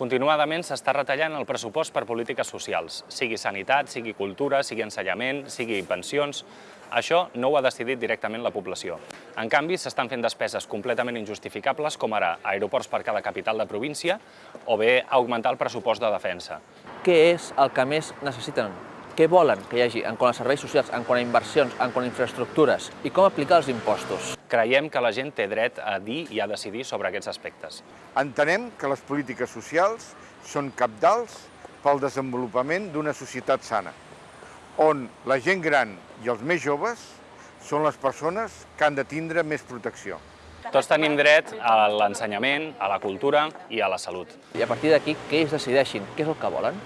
Continuadament s'està retallant el pressupost per polítiques socials, sigui sanitat, sigui cultura, sigui ensenyament, sigui pensions... Això no ho ha decidit directament la població. En canvi, s'estan fent despeses completament injustificables, com ara aeroports per cada capital de província o bé augmentar el pressupost de defensa. Què és el que més necessiten? Què volen que hi hagi en quant a serveis socials, en quant a inversions, en quant a infraestructures? I com aplicar els impostos? Creiem que la gent té dret a dir i a decidir sobre aquests aspectes. Entenem que les polítiques socials són capdals pel desenvolupament d'una societat sana, on la gent gran i els més joves són les persones que han de tindre més protecció. Tots tenim dret a l'ensenyament, a la cultura i a la salut. I a partir d'aquí, que ells decideixin què és el que volen?